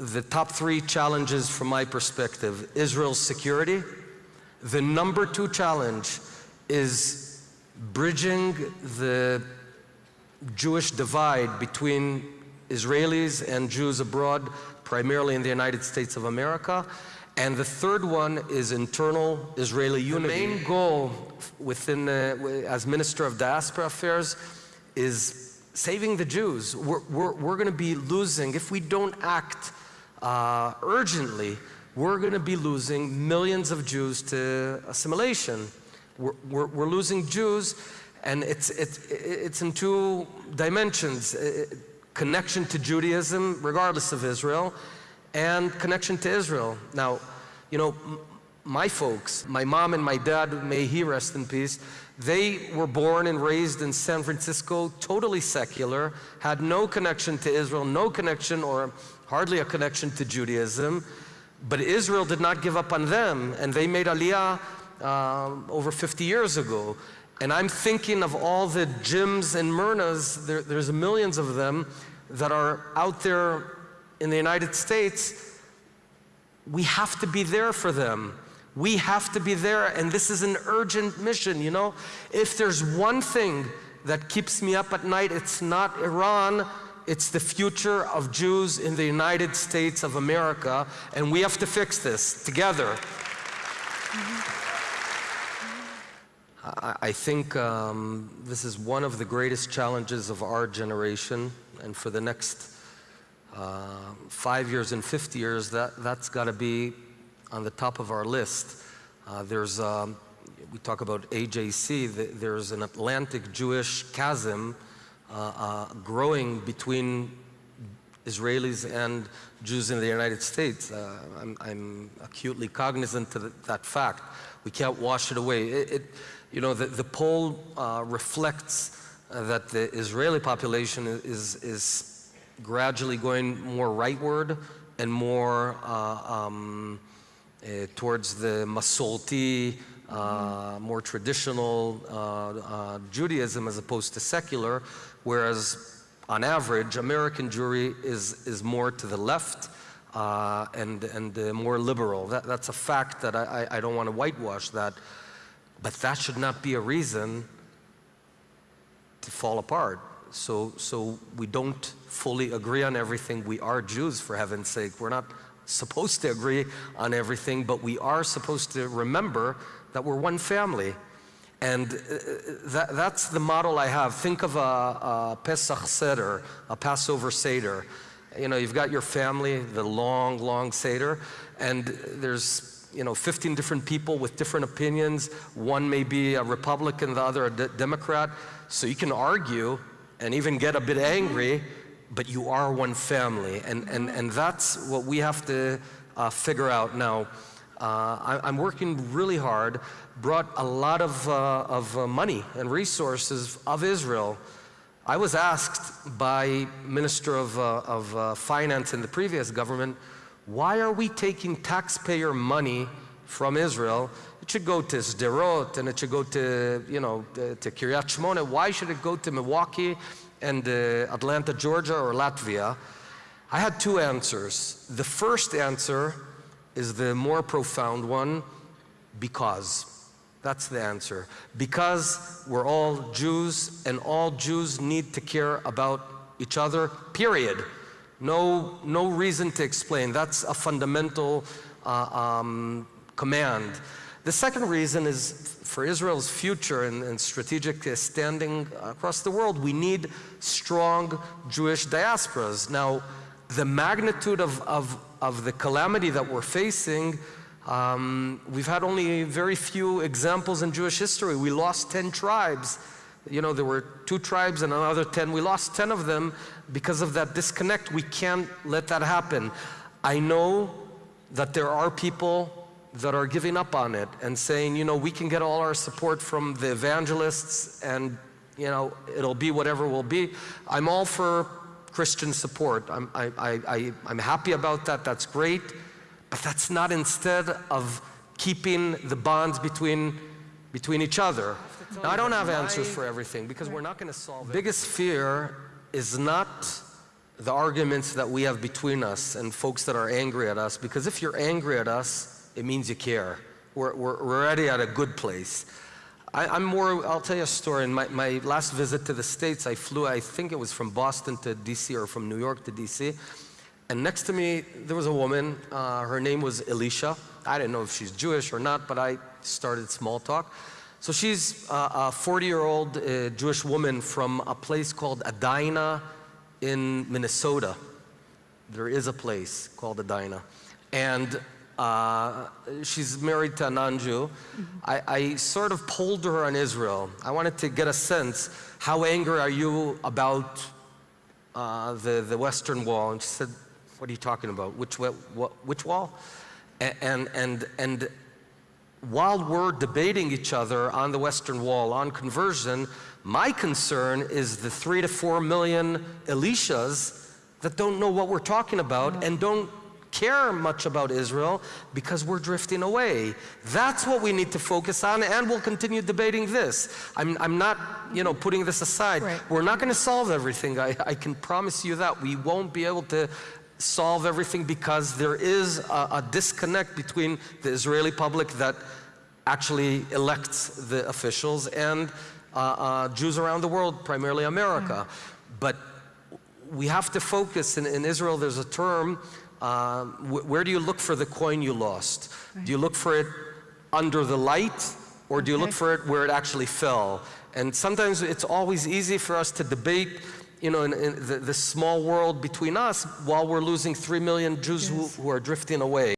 the top three challenges from my perspective Israel's security. The number two challenge is bridging the Jewish divide between Israelis and Jews abroad, primarily in the United States of America. And the third one is internal Israeli unity. The main goal within, uh, as Minister of Diaspora Affairs is saving the Jews. We're, we're, we're going to be losing, if we don't act uh, urgently, we're going to be losing millions of Jews to assimilation. We're, we're, we're losing Jews, and it's, it's, it's in two dimensions. connection to Judaism, regardless of Israel, and connection to Israel. Now, you know, my folks, my mom and my dad, may he rest in peace, they were born and raised in San Francisco, totally secular, had no connection to Israel, no connection or hardly a connection to Judaism. But Israel did not give up on them, and they made Aliyah uh, over 50 years ago. And I'm thinking of all the Jims and Myrnas, there, there's millions of them that are out there in the United States. We have to be there for them. We have to be there, and this is an urgent mission, you know? If there's one thing that keeps me up at night, it's not Iran, it's the future of Jews in the United States of America, and we have to fix this together. I think um, this is one of the greatest challenges of our generation, and for the next uh, five years and 50 years, that, that's got to be on the top of our list. Uh, there's, um, we talk about AJC, there's an Atlantic Jewish chasm growing between Israelis and Jews in the United States. Uh, I'm, I'm, acutely cognizant of that fact. We can't wash it away. It, it you know, the, the poll uh, reflects uh, that the Israeli population is, is gradually going more rightward and more uh, um, uh, towards the Masorti, uh, more traditional uh, Judaism as opposed to secular, whereas on average, American Jewry is, is more to the left and, and more liberal. That, that's a fact that I, I don't want to whitewash that. But that should not be a reason to fall apart. So, so we don't fully agree on everything. We are Jews, for heaven's sake. We're not supposed to agree on everything, but we are supposed to remember that we're one family. And uh, that, that's the model I have. Think of a, a Pesach Seder, a Passover Seder. You know, you've got your family, the long, long Seder, and there's you know, 15 different people with different opinions. One may be a Republican, the other a de Democrat. So you can argue and even get a bit angry, but you are one family. And, and, and that's what we have to uh, figure out now. Uh, I, am working really hard, brought a lot of, uh, of uh, money and resources of Israel. I was asked by Minister of, uh, of uh, Finance in the previous government, why are we taking taxpayer money from Israel? It should go to Sderot and it should go to, you know, to, to Kiryat Shmona. Why should it go to Milwaukee and uh, Atlanta, Georgia or Latvia? I had two answers. The first answer is the more profound one, because. That's the answer. Because we're all Jews and all Jews need to care about each other, period. No, no reason to explain. That's a fundamental uh, um, command. The second reason is for Israel's future and, and, strategic standing across the world, we need strong Jewish diasporas. Now, the magnitude of, of, of the calamity that we're facing, um, we've had only very few examples in Jewish history. We lost 10 tribes you know, there were two tribes and another 10. We lost 10 of them because of that disconnect. We can't let that happen. I know that there are people that are giving up on it and saying, you know, we can get all our support from the evangelists and, you know, it'll be whatever will be. I'm all for Christian support. I'm, I, I, I, I'm happy about that. That's great. But that's not instead of keeping the bonds between, between each other. Now, I don't have answers for everything because we're not going to solve it. Biggest fear is not the arguments that we have between us and folks that are angry at us, because if you're angry at us, it means you care. We're, we're, already at a good place. I, am more, I'll tell you a story. In my, my last visit to the States, I flew, I think it was from Boston to DC or from New York to DC. And next to me, there was a woman. Uh, her name was Elisha. I didn't know if she's Jewish or not, but I started small talk. So she's a 40 year old uh, Jewish woman from a place called Edina in Minnesota. There is a place called Edina. And uh, she's married to a non-Jew. Mm -hmm. I, I, sort of pulled her on Israel. I wanted to get a sense, how angry are you about uh, the, the Western Wall? And she said, what are you talking about? Which, what, which wall? And, and, and while we're debating each other on the Western Wall, on conversion, my concern is the three to four million Elishas that don't know what we're talking about and don't care much about Israel because we're drifting away. That's what we need to focus on and we'll continue debating this. I'm, I'm not, you know, putting this aside. Right. We're not going to solve everything. I, I can promise you that. We won't be able to solve everything because there is a, a disconnect between the Israeli public that actually elects the officials and uh, uh, Jews around the world, primarily America. Mm. But we have to focus, in, in Israel there's a term um, wh where do you look for the coin you lost? Right. Do you look for it under the light or do you okay. look for it where it actually fell? And sometimes it's always easy for us to debate you know, in, in the, the, small world between us while we're losing three million Jews yes. who, who are drifting away.